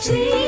See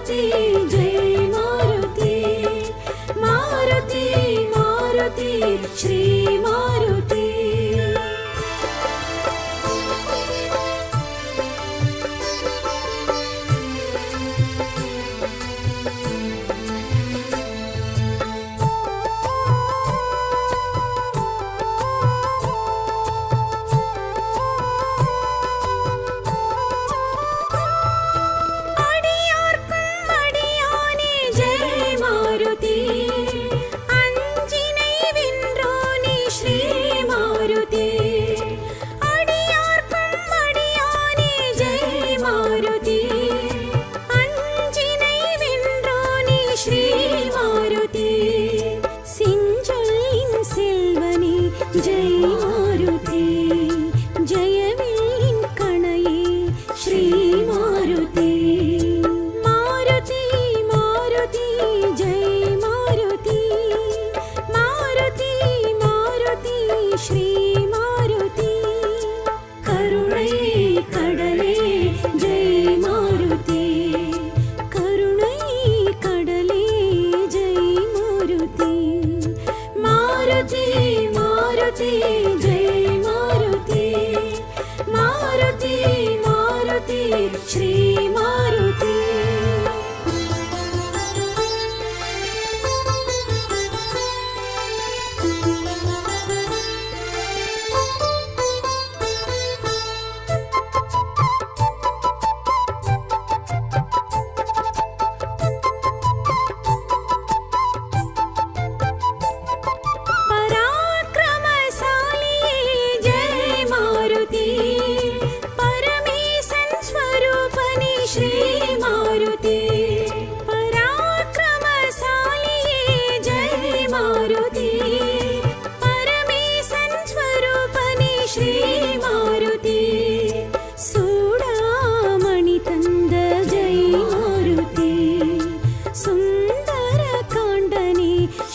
Maruti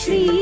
Shri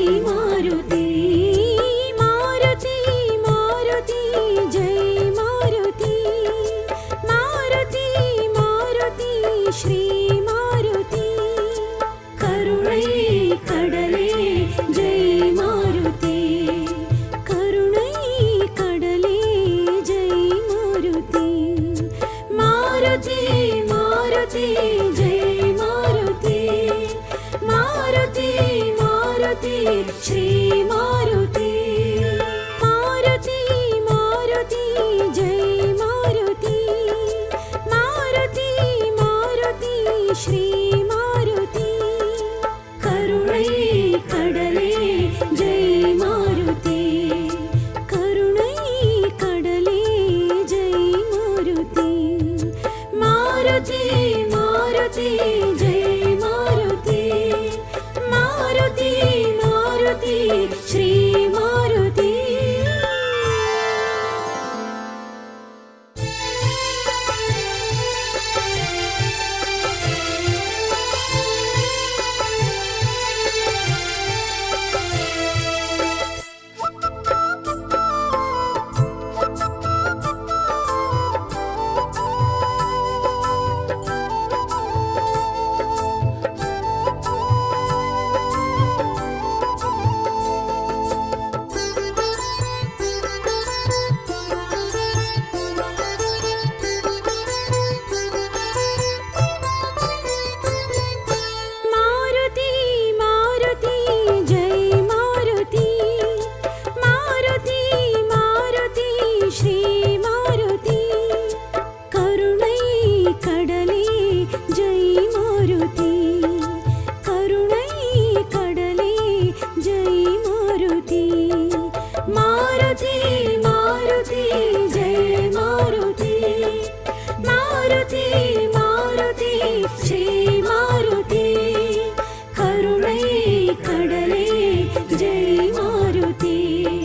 Maruti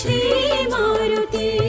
श्रीमारुति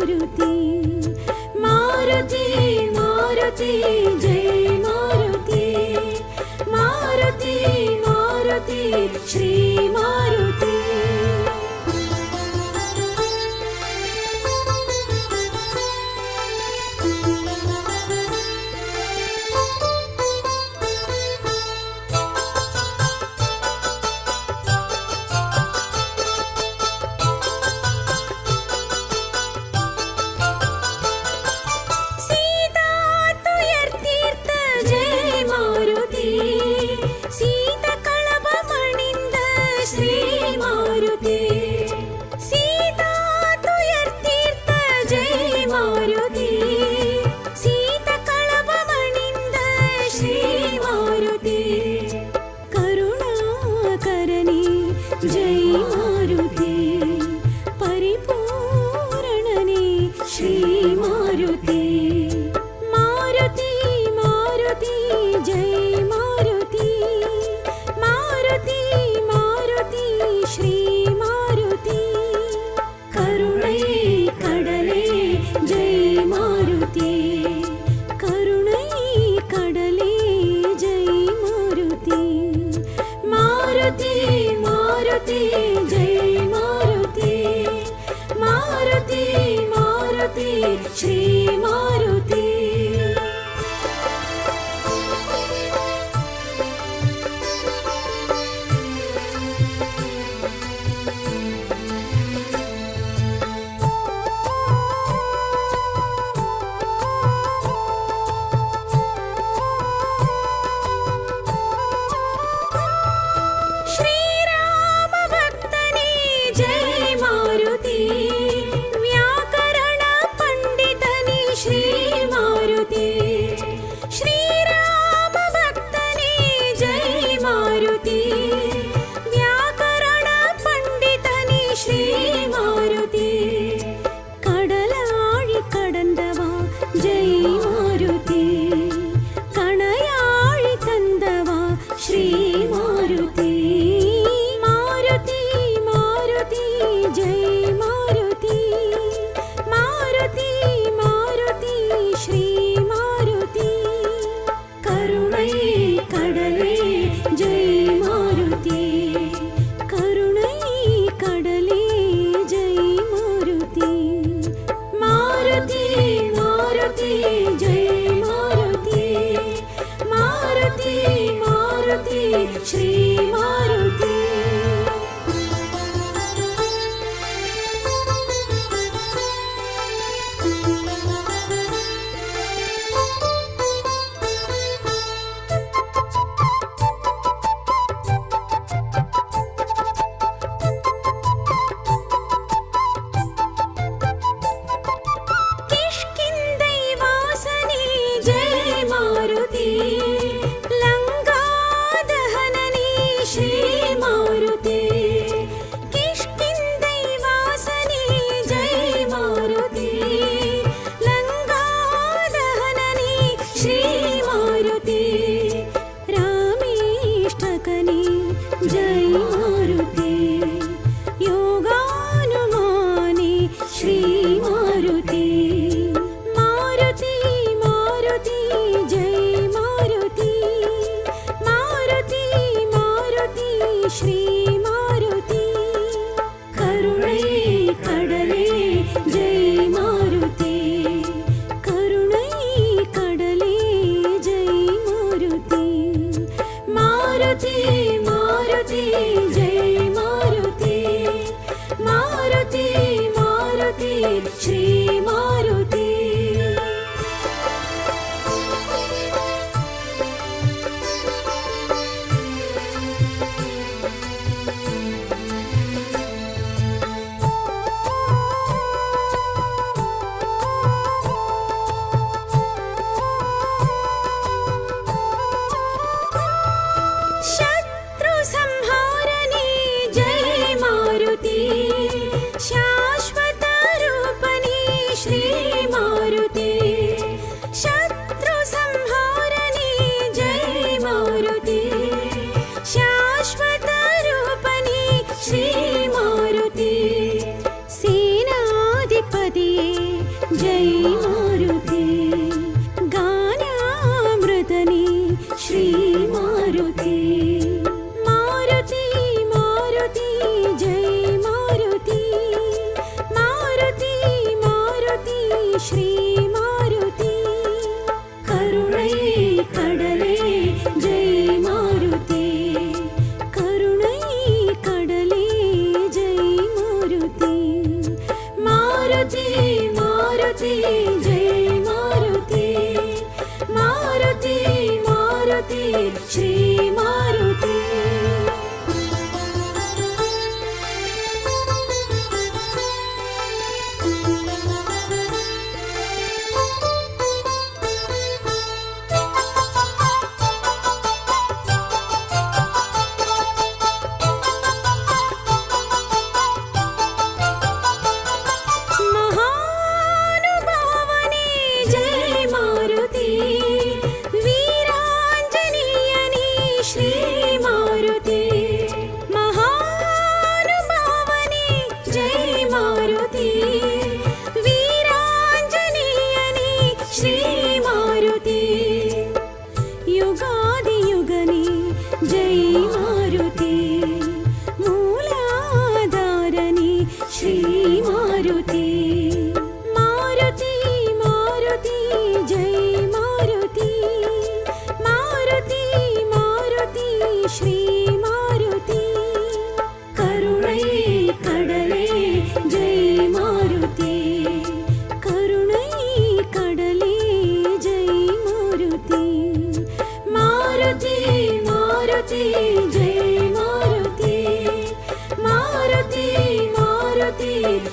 Maruti Maruti Maruti Jai Maruti Maruti Maruti Shri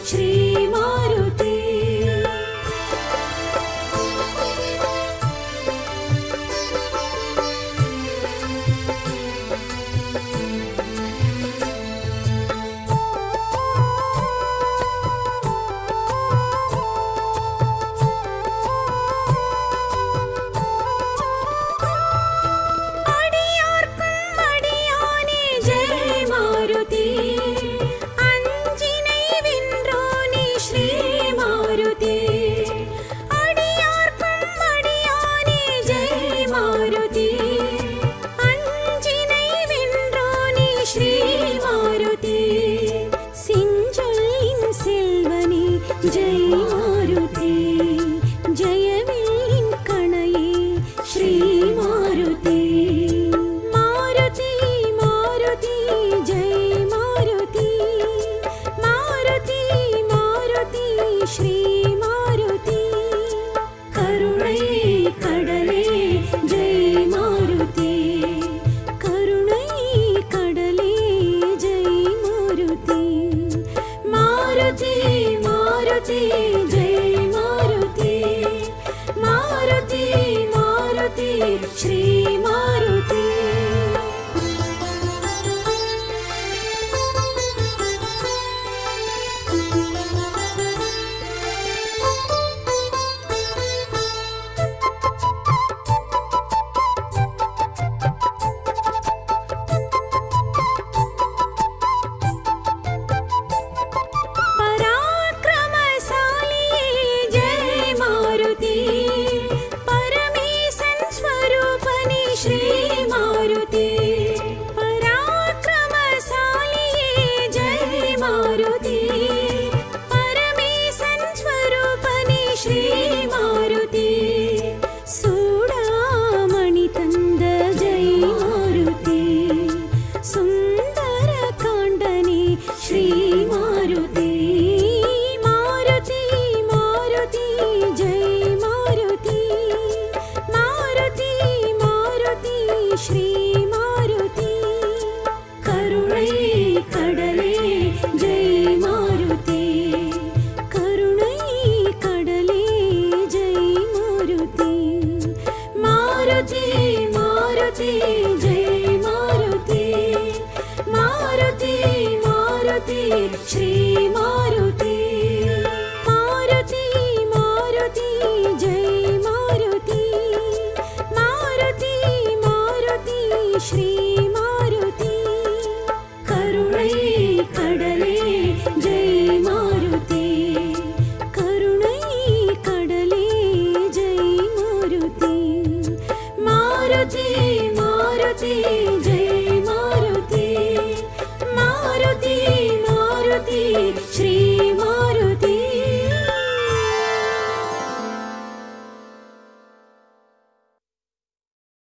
Shri